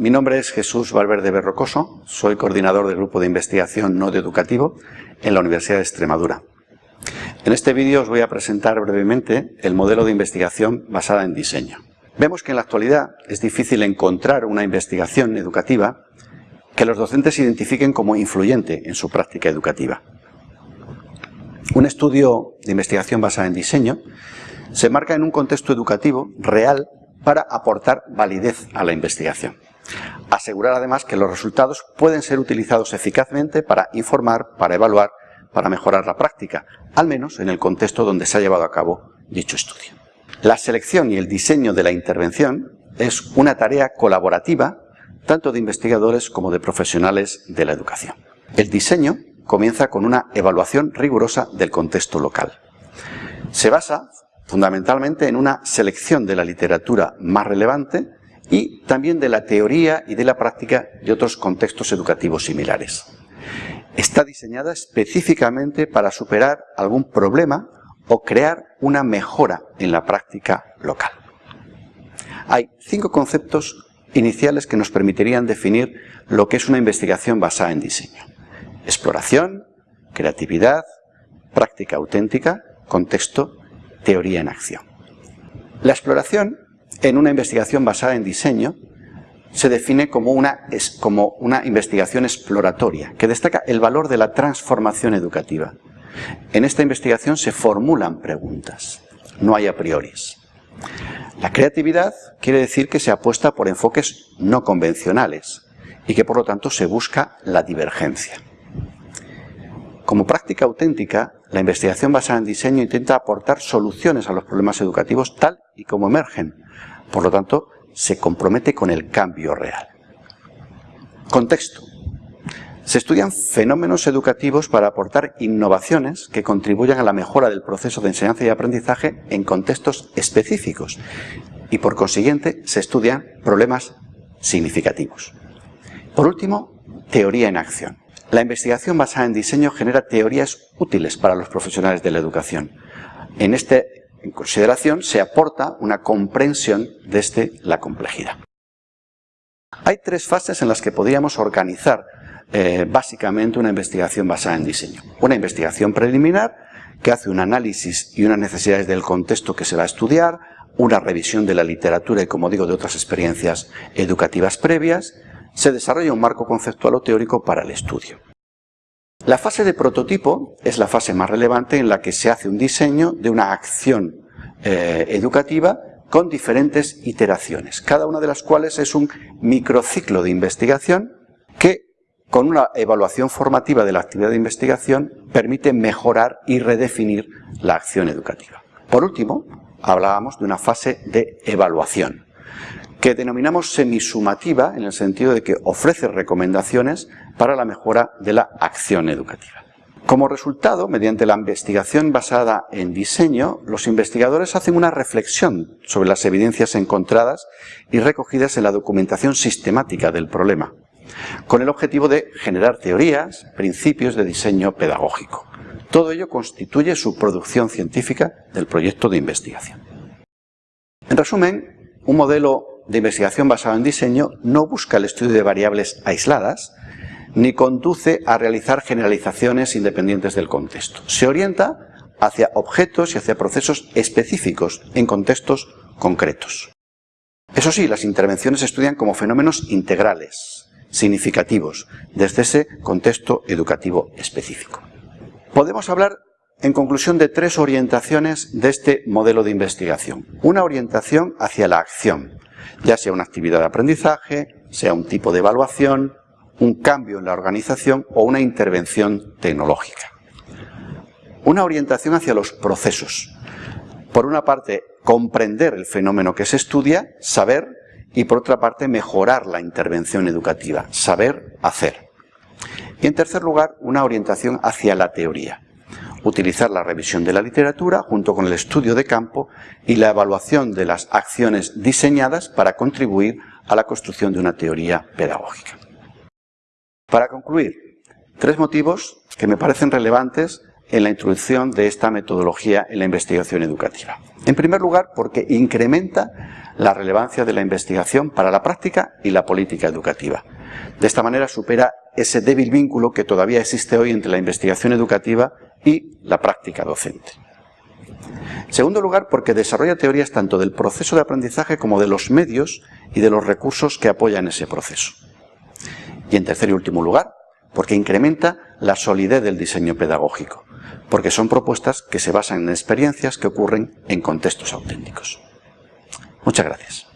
mi nombre es Jesús Valverde Berrocoso, soy coordinador del Grupo de Investigación No Educativo en la Universidad de Extremadura. En este vídeo os voy a presentar brevemente el modelo de investigación basada en diseño. Vemos que en la actualidad es difícil encontrar una investigación educativa que los docentes identifiquen como influyente en su práctica educativa. Un estudio de investigación basada en diseño se marca en un contexto educativo real para aportar validez a la investigación. Asegurar además que los resultados pueden ser utilizados eficazmente para informar, para evaluar, para mejorar la práctica, al menos en el contexto donde se ha llevado a cabo dicho estudio. La selección y el diseño de la intervención es una tarea colaborativa tanto de investigadores como de profesionales de la educación. El diseño comienza con una evaluación rigurosa del contexto local. Se basa fundamentalmente en una selección de la literatura más relevante y también de la teoría y de la práctica de otros contextos educativos similares. Está diseñada específicamente para superar algún problema o crear una mejora en la práctica local. Hay cinco conceptos iniciales que nos permitirían definir lo que es una investigación basada en diseño. Exploración, creatividad, práctica auténtica, contexto teoría en acción. La exploración en una investigación basada en diseño se define como una, investigación exploratoria que destaca el valor de la transformación educativa. En esta investigación se formulan preguntas, no hay a prioris. La creatividad quiere decir que se apuesta por enfoques no convencionales y que por lo tanto se busca la divergencia. Como práctica auténtica, la investigación basada en diseño intenta aportar soluciones a los problemas educativos tal y como emergen. Por lo tanto, se compromete con el cambio real. Contexto. Se estudian fenómenos educativos para aportar innovaciones que contribuyan a la mejora del proceso de enseñanza y aprendizaje en contextos específicos y por consiguiente se estudian problemas significativos. Por último, teoría en acción. La investigación basada en diseño genera teorías útiles para los profesionales de la educación. En esta consideración se aporta una comprensión desde la complejidad. Hay tres fases en las que podríamos organizar eh, básicamente una investigación basada en diseño. Una investigación preliminar que hace un análisis y unas necesidades del contexto que se va a estudiar, una revisión de la literatura y, como digo, de otras experiencias educativas previas, se desarrolla un marco conceptual o teórico para el estudio. La fase de prototipo es la fase más relevante en la que se hace un diseño de una acción eh, educativa con diferentes iteraciones, cada una de las cuales es un microciclo de investigación que con una evaluación formativa de la actividad de investigación permite mejorar y redefinir la acción educativa. Por último, hablábamos de una fase de evaluación que denominamos semisumativa en el sentido de que ofrece recomendaciones para la mejora de la acción educativa. Como resultado, mediante la investigación basada en diseño, los investigadores hacen una reflexión sobre las evidencias encontradas y recogidas en la documentación sistemática del problema, con el objetivo de generar teorías, principios de diseño pedagógico. Todo ello constituye su producción científica del proyecto de investigación. En resumen, un modelo de investigación basado en diseño no busca el estudio de variables aisladas, ni conduce a realizar generalizaciones independientes del contexto. Se orienta hacia objetos y hacia procesos específicos en contextos concretos. Eso sí, las intervenciones se estudian como fenómenos integrales, significativos, desde ese contexto educativo específico. Podemos hablar, en conclusión, de tres orientaciones de este modelo de investigación. Una orientación hacia la acción, ya sea una actividad de aprendizaje, sea un tipo de evaluación, un cambio en la organización o una intervención tecnológica. Una orientación hacia los procesos. Por una parte, comprender el fenómeno que se estudia, saber, y por otra parte, mejorar la intervención educativa, saber hacer. Y en tercer lugar, una orientación hacia la teoría utilizar la revisión de la literatura junto con el estudio de campo y la evaluación de las acciones diseñadas para contribuir a la construcción de una teoría pedagógica. Para concluir, tres motivos que me parecen relevantes en la introducción de esta metodología en la investigación educativa. En primer lugar, porque incrementa la relevancia de la investigación para la práctica y la política educativa. De esta manera supera ese débil vínculo que todavía existe hoy entre la investigación educativa y la práctica docente. En segundo lugar, porque desarrolla teorías tanto del proceso de aprendizaje como de los medios y de los recursos que apoyan ese proceso. Y en tercer y último lugar, porque incrementa la solidez del diseño pedagógico, porque son propuestas que se basan en experiencias que ocurren en contextos auténticos. Muchas gracias.